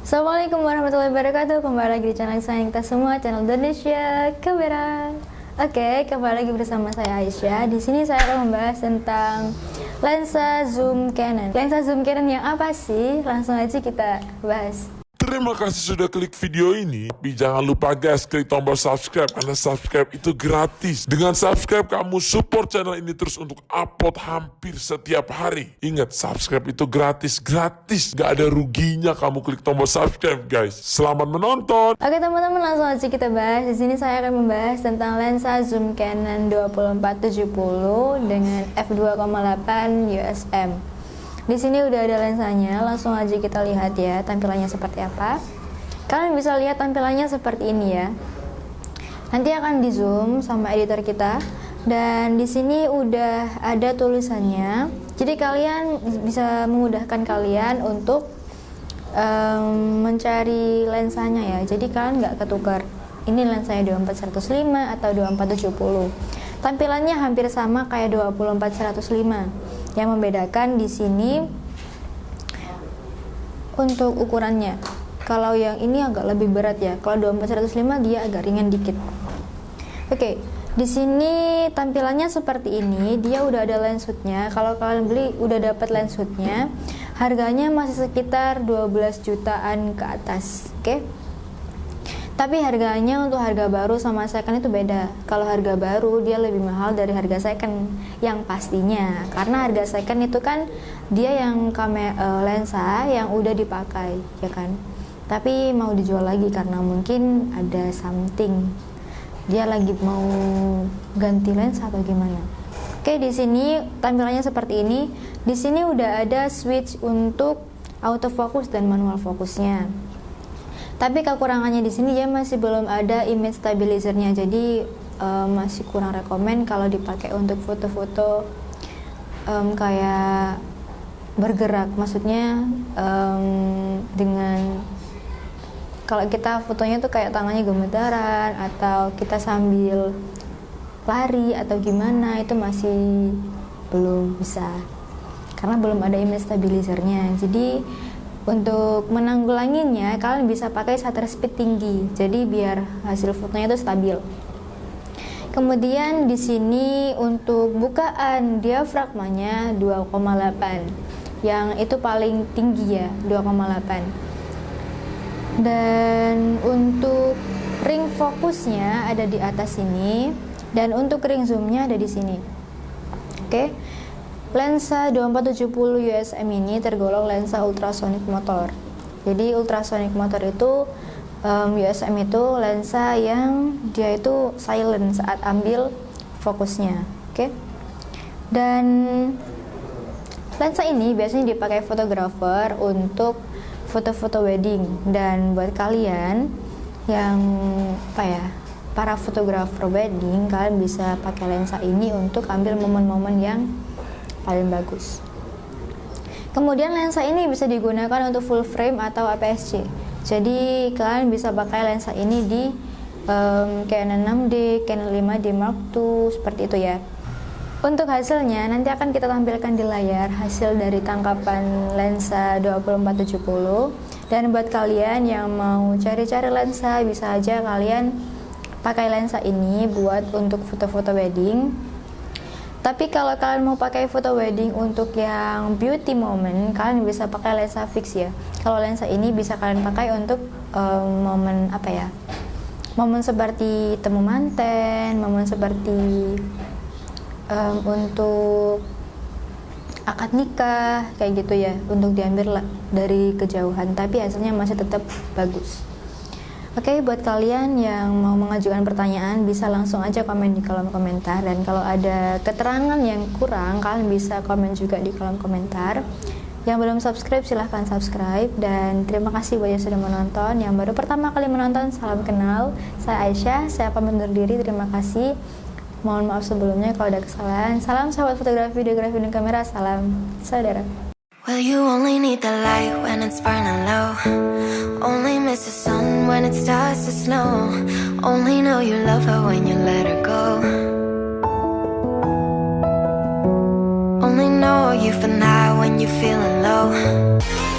Assalamualaikum warahmatullahi wabarakatuh. Kembali lagi di channel sayang kita semua Channel Indonesia Kamera Oke, kembali lagi bersama saya Aisyah. Di sini saya akan membahas tentang Lensa zoom Canon. Lensa zoom Canon yang apa sih? Langsung aja kita bahas Terima kasih sudah klik video ini. Tapi jangan lupa guys, klik tombol subscribe karena subscribe itu gratis. Dengan subscribe kamu support channel ini terus untuk upload hampir setiap hari. Ingat, subscribe itu gratis, gratis. Gak ada ruginya kamu klik tombol subscribe guys. Selamat menonton. Oke teman-teman langsung aja kita bahas. Di sini saya akan membahas tentang lensa zoom Canon 2470 dengan f2,8 USM. Di sini udah ada lensanya, langsung aja kita lihat ya tampilannya seperti apa. Kalian bisa lihat tampilannya seperti ini ya. Nanti akan di zoom sama editor kita dan di sini udah ada tulisannya. Jadi kalian bisa memudahkan kalian untuk um, mencari lensanya ya. Jadi kalian nggak ketukar. Ini lensanya 24 105 atau 24 70. Tampilannya hampir sama kayak 24 105 yang membedakan di sini untuk ukurannya. Kalau yang ini agak lebih berat ya. Kalau 2405 dia agak ringan dikit. Oke, di sini tampilannya seperti ini. Dia udah ada lens hoodnya. Kalau kalian beli udah dapat lens hoodnya, harganya masih sekitar 12 jutaan ke atas. Oke. Tapi harganya untuk harga baru sama second itu beda. Kalau harga baru dia lebih mahal dari harga second yang pastinya. Karena harga second itu kan dia yang kamera uh, lensa yang udah dipakai, ya kan. Tapi mau dijual lagi karena mungkin ada something. Dia lagi mau ganti lensa atau gimana. Oke, di sini tampilannya seperti ini. Di sini udah ada switch untuk autofocus dan manual fokusnya. Tapi kekurangannya di sini dia masih belum ada image stabilizernya, jadi um, masih kurang rekomend kalau dipakai untuk foto-foto um, kayak bergerak, maksudnya um, dengan kalau kita fotonya tuh kayak tangannya gemetaran atau kita sambil lari atau gimana itu masih belum bisa. Karena belum ada image stabilizernya. Jadi untuk menanggulanginya, kalian bisa pakai shutter speed tinggi, jadi biar hasil fotonya itu stabil. Kemudian di sini untuk bukaan diafragmanya 2,8 yang itu paling tinggi ya 2,8 dan untuk ring fokusnya ada di atas sini. Dan untuk ring zoomnya ada di sini. Oke? okay? Lensa 2470 USM ini tergolong lensa ultrasonic motor. Jadi ultrasonic motor itu um, USM itu lensa yang dia itu silent saat ambil fokusnya, oke? Okay? Dan lensa ini biasanya dipakai fotografer untuk foto-foto wedding dan buat kalian yang apa ya para fotografer wedding kalian bisa pakai lensa ini untuk ambil momen-momen yang paling bagus. Kemudian lensa ini bisa digunakan untuk full frame atau APS-C. Jadi kalian bisa pakai lensa ini di um, Canon 6D, Canon 5D Mark II seperti itu ya. Untuk hasilnya nanti akan kita tampilkan di layar hasil dari tangkapan lensa 2470 dan buat kalian yang mau cari-cari lensa bisa aja kalian pakai lensa ini buat untuk foto-foto wedding tapi kalau kalian mau pakai foto wedding untuk yang beauty moment, kalian bisa pakai lensa fix ya. Kalau lensa ini bisa kalian pakai untuk um, momen apa ya? Momen seperti temu manten, momen seperti um, untuk akad nikah kayak gitu ya, untuk diambil dari kejauhan. Tapi hasilnya masih tetap bagus. Oke, okay, buat kalian yang mau mengajukan pertanyaan bisa langsung aja komen di kolom komentar dan kalau ada keterangan yang kurang kalian bisa komen juga di kolom komentar. Yang belum subscribe silahkan subscribe dan terima kasih buat yang sudah menonton. Yang baru pertama kali menonton salam kenal. Saya Aisyah, saya pamit undur diri. Terima kasih. Mohon maaf sebelumnya kalau ada kesalahan. Salam sahabat fotografi, videografi, dan kamera. Salam saudara. Well, you only need the light when it's burning low. Only miss the sun when it starts to snow. Only know you love her when you let her go. Only know you for now when you're feeling low.